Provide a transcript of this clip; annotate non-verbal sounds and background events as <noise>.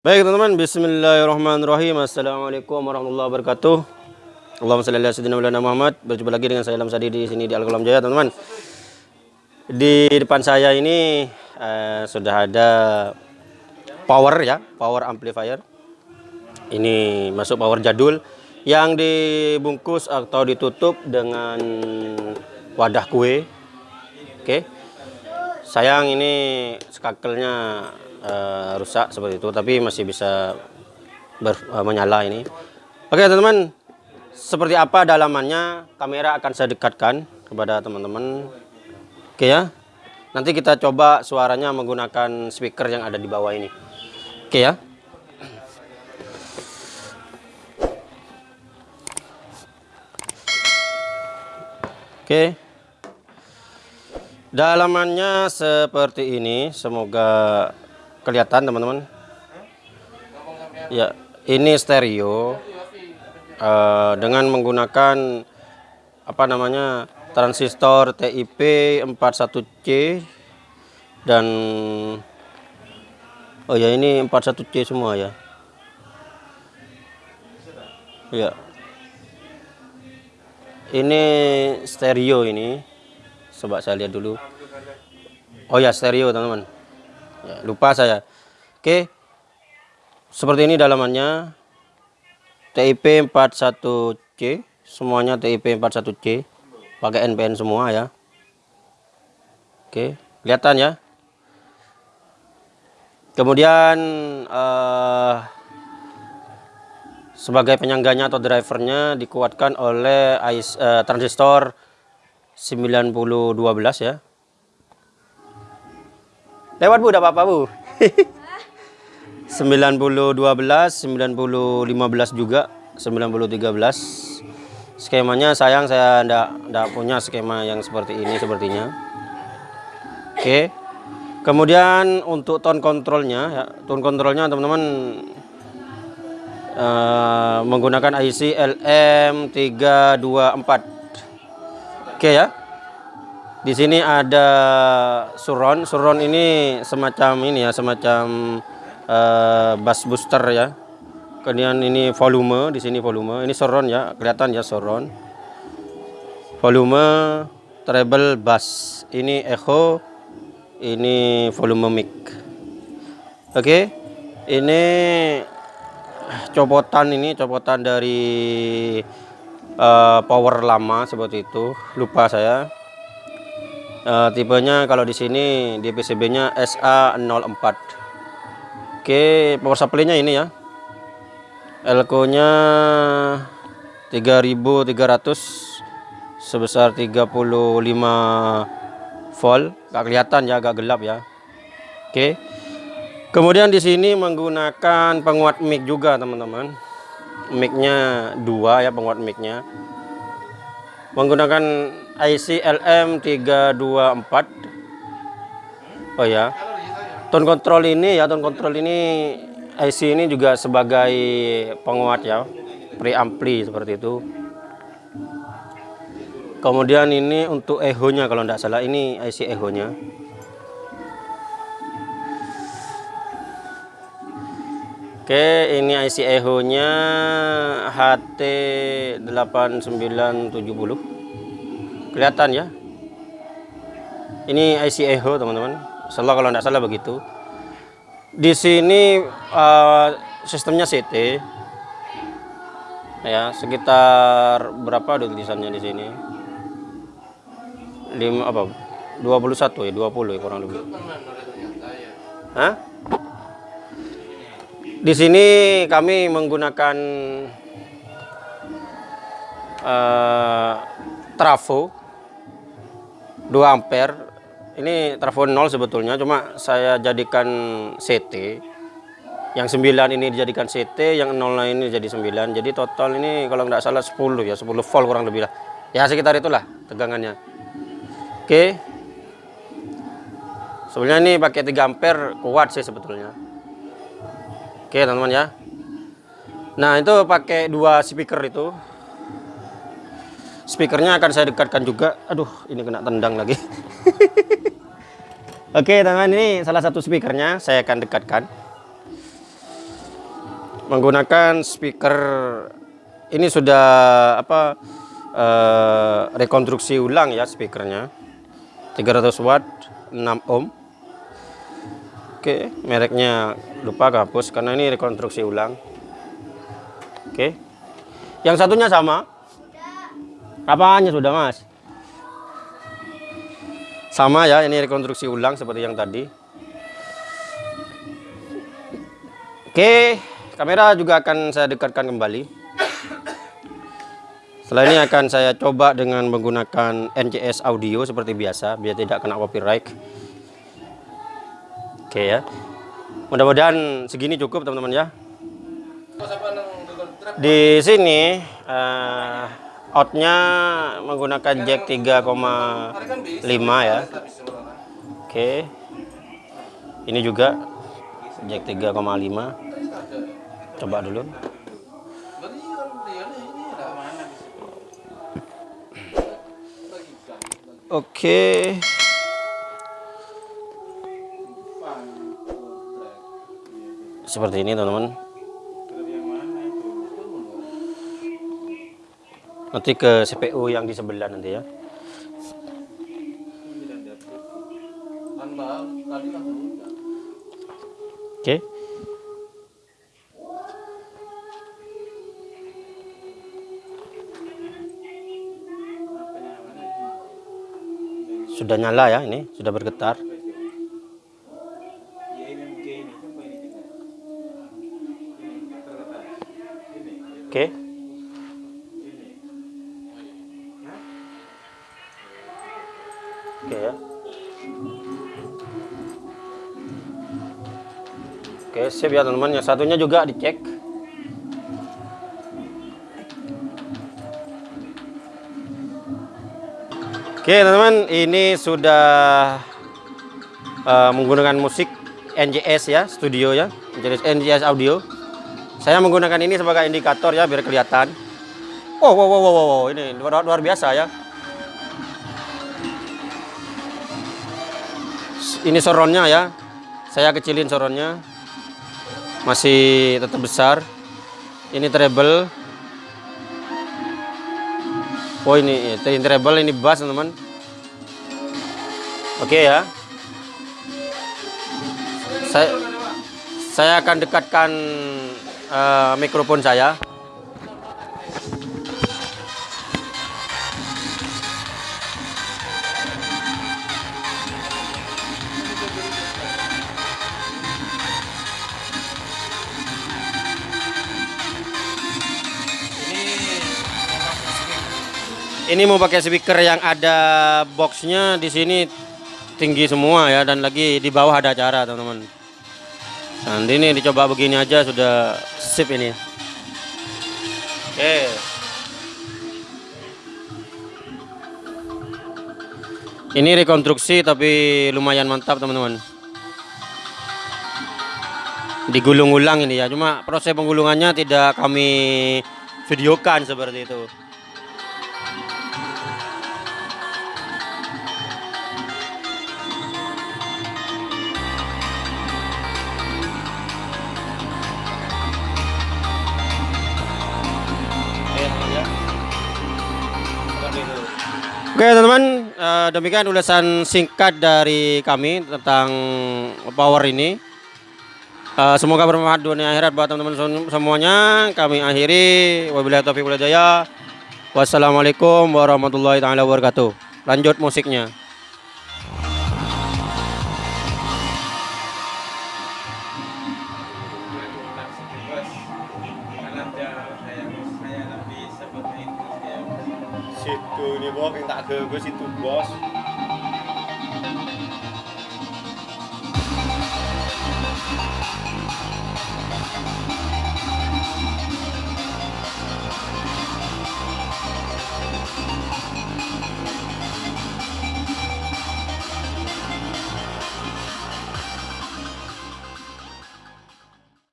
Baik teman-teman, Bismillahirrahmanirrahim. Assalamualaikum warahmatullahi wabarakatuh. Allahumma salli ala sayyidina Muhammad. Berjumpa lagi dengan saya Lam Sadi di sini di Al Jaya, teman-teman. Di depan saya ini eh, sudah ada power ya, power amplifier. Ini masuk power jadul yang dibungkus atau ditutup dengan wadah kue. Oke. Sayang ini skakelnya uh, rusak seperti itu tapi masih bisa ber, uh, menyala ini. Oke teman-teman seperti apa dalamannya kamera akan saya dekatkan kepada teman-teman. Oke ya nanti kita coba suaranya menggunakan speaker yang ada di bawah ini. Oke ya. Oke. Dalamannya seperti ini semoga kelihatan teman-teman. Ya ini stereo uh, dengan menggunakan apa namanya transistor TIP 41C dan oh ya ini 41C semua ya. Ya. Ini stereo ini coba saya lihat dulu. Oh ya stereo teman-teman lupa saya. Oke. Seperti ini dalamannya. TIP 41C semuanya TIP 41C pakai NPN semua ya. Oke kelihatan ya. Kemudian uh, sebagai penyangganya atau drivernya dikuatkan oleh uh, transistor 9012 ya Lewat Bu, udah apa-apa Bu. 90 12, 90 15 juga, 90 13. Skemanya sayang saya ndak ndak punya skema yang seperti ini sepertinya. Oke. Kemudian untuk tone kontrolnya ya, tone kontrolnya teman-teman uh, menggunakan IC LM324. Oke ya. Di sini ada surround. Surround ini semacam ini ya, semacam uh, bass booster ya. Kemudian ini volume, di sini volume. Ini surround ya, kelihatan ya surround. Volume treble bass. Ini echo, ini volume mic. Oke. Ini copotan ini copotan dari uh, power lama seperti itu. Lupa saya uh, tipenya kalau di sini di PCB-nya SA04 oke power supply-nya ini ya. Elko-nya 3300 sebesar 35 volt. Gak kelihatan ya agak gelap ya. Oke. Kemudian di sini menggunakan penguat mic juga teman-teman. Mic-nya dua ya penguat mic-nya. Menggunakan IC LM324 oh ya. Tone control ini ya tone control ini IC ini juga sebagai penguat ya. Preampli seperti itu. Kemudian ini untuk echo nya kalau tidak salah ini IC echo nya Oke, ini IC echo-nya HT8970. Kelihatan ya? Ini IC echo, teman-teman. Salah kalau tidak salah begitu. Di sini uh, sistemnya CT. Ya, sekitar berapa ada tulisannya di sini? 5 apa? 21 ya, 20 ya kurang lebih. Hah? Di sini kami menggunakan uh, trafo 2 ampere. Ini trafo 0 sebetulnya, cuma saya jadikan CT. Yang 9 ini dijadikan CT, yang 0 ini jadi 9. Jadi total ini kalau nggak salah 10 ya, 10 volt kurang lebih lah. Ya sekitar itulah tegangannya. Oke. Sebenarnya ini pakai 3 ampere kuat sih sebetulnya. Oke teman-teman ya. Nah itu pakai dua speaker itu. Speakernya akan saya dekatkan juga. Aduh ini kena tendang lagi. <laughs> Oke teman-teman ini salah satu speakernya saya akan dekatkan. menggunakan speaker ini sudah apa eh, rekonstruksi ulang ya speakernya 300 watt 6 ohm oke mereknya lupa hapus karena ini rekonstruksi ulang oke yang satunya sama apanya sudah mas sama ya ini rekonstruksi ulang seperti yang tadi oke kamera juga akan saya dekatkan kembali setelah ini akan saya coba dengan menggunakan NCS audio seperti biasa biar tidak kena copyright. Oke ya. Mudah-mudahan segini cukup teman-teman ya. Di sini uh, outnya menggunakan jack 3,5 ya. Oke. Ini juga jack 3,5. Coba dulu. Oke. Seperti ini teman-teman. Nanti ke CPU yang di sebelah nanti ya. Oke. sudah nyala ya ini sudah bergetar oke oke siap ya teman-teman yang satunya juga dicek Oke teman-teman, ini sudah uh, menggunakan musik NJS ya, studio ya, NJS, NJS audio. Saya menggunakan ini sebagai indikator ya, biar kelihatan. Oh, wow, wow, wow, wow, ini luar, luar biasa ya. Ini soronnya ya, saya kecilin soronnya, masih tetap besar. Ini treble, Oh ini ini treble ini bass teman-teman. Oke okay, ya. Saya saya akan dekatkan uh, mikrofon saya. Ini mau pakai speaker yang ada boxnya di sini tinggi semua ya dan lagi di bawah ada acara teman-teman. Dan ini dicoba begini aja sudah sip ini. Oke. Ini rekonstruksi tapi lumayan mantap teman-teman. Digulung ulang ini ya cuma proses penggulungannya tidak kami videokan seperti itu Oke teman-teman, uh, demikian ulasan singkat dari kami tentang power ini. Uh, semoga bermanfaat dunia akhirat buat teman-teman semuanya. Kami akhiri. Wabillahi taufiq walhidayah. Wassalamualaikum warahmatullahi taala wabarakatuh. Lanjut musiknya. que eu gosto de tudo, gosto.